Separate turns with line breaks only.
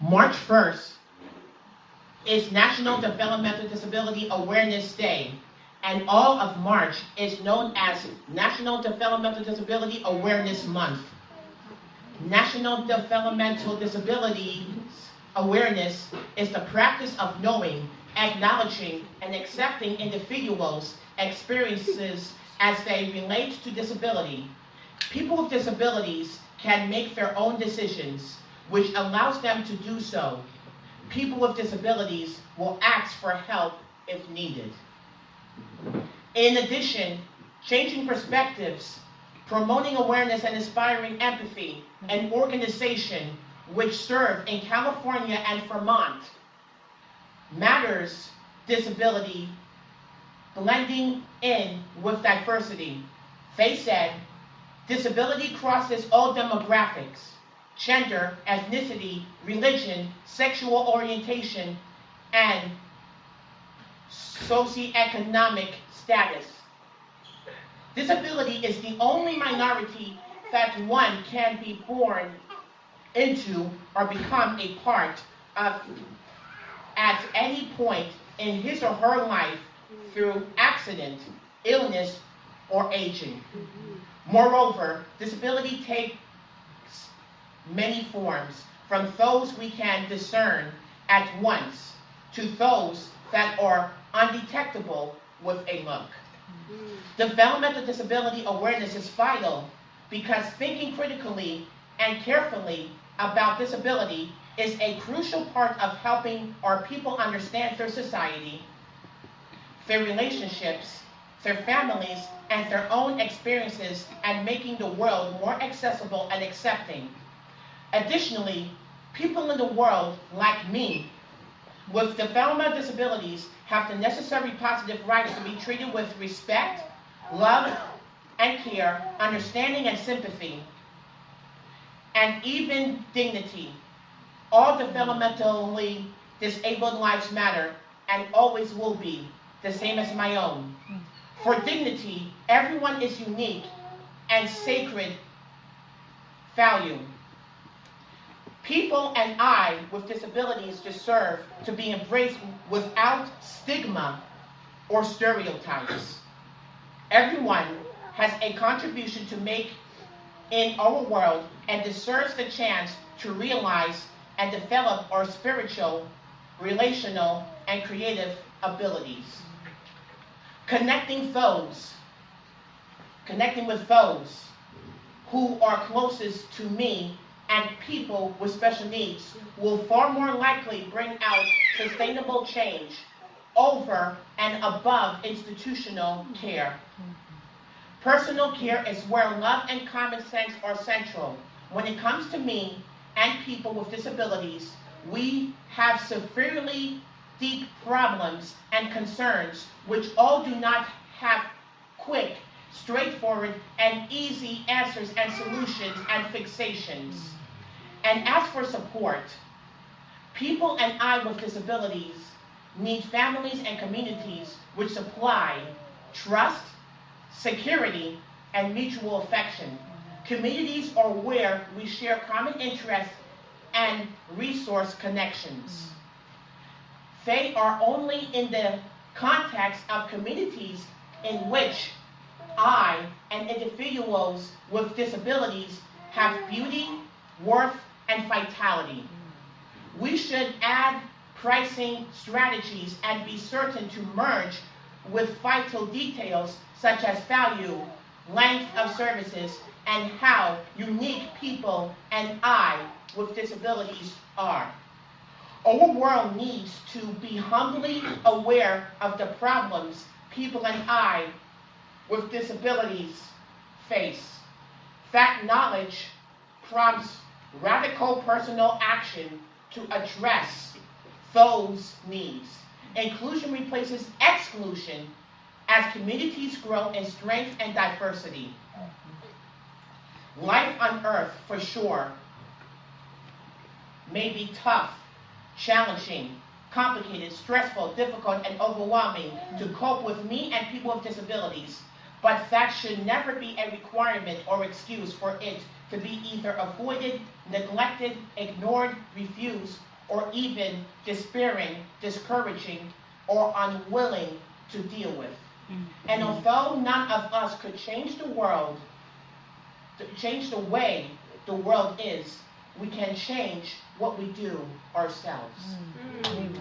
March 1st is National Developmental Disability Awareness Day, and all of March is known as National Developmental Disability Awareness Month. National Developmental Disabilities Awareness is the practice of knowing, acknowledging, and accepting individuals' experiences as they relate to disability. People with disabilities can make their own decisions, which allows them to do so. People with disabilities will ask for help if needed. In addition, changing perspectives, promoting awareness and inspiring empathy, an organization which serve in California and Vermont, matters disability blending in with diversity. They said, disability crosses all demographics, gender, ethnicity, religion, sexual orientation, and socioeconomic status. Disability is the only minority that one can be born into or become a part of at any point in his or her life through accident, illness, or aging. Moreover, disability takes many forms, from those we can discern at once to those that are undetectable with a look. Developmental disability awareness is vital because thinking critically and carefully about disability is a crucial part of helping our people understand their society, their relationships, their families, and their own experiences and making the world more accessible and accepting. Additionally, people in the world, like me, with developmental disabilities have the necessary positive rights to be treated with respect, love, and care, understanding and sympathy, and even dignity. All developmentally disabled lives matter and always will be, the same as my own. For dignity, everyone is unique and sacred value. People and I with disabilities deserve to be embraced without stigma or stereotypes. Everyone has a contribution to make in our world and deserves the chance to realize and develop our spiritual, relational, and creative abilities. Connecting those, connecting with those who are closest to me and people with special needs will far more likely bring out sustainable change over and above institutional care. Personal care is where love and common sense are central. When it comes to me and people with disabilities, we have severely deep problems and concerns which all do not have quick, straightforward, and easy answers and solutions and fixations. And as for support, people and I with disabilities need families and communities which supply trust, security, and mutual affection. Communities are where we share common interests and resource connections. They are only in the context of communities in which I and individuals with disabilities have beauty, worth, and vitality. We should add pricing strategies and be certain to merge with vital details such as value, length of services, and how unique people and I with disabilities are. Our world needs to be humbly aware of the problems people and I with disabilities face. That knowledge prompts radical personal action to address those needs. Inclusion replaces exclusion as communities grow in strength and diversity. Life on earth, for sure, may be tough, challenging, complicated, stressful, difficult, and overwhelming to cope with me and people with disabilities. But that should never be a requirement or excuse for it to be either avoided, neglected, ignored, refused, or even despairing, discouraging, or unwilling to deal with. And although none of us could change the world, change the way the world is, we can change what we do ourselves.
Mm.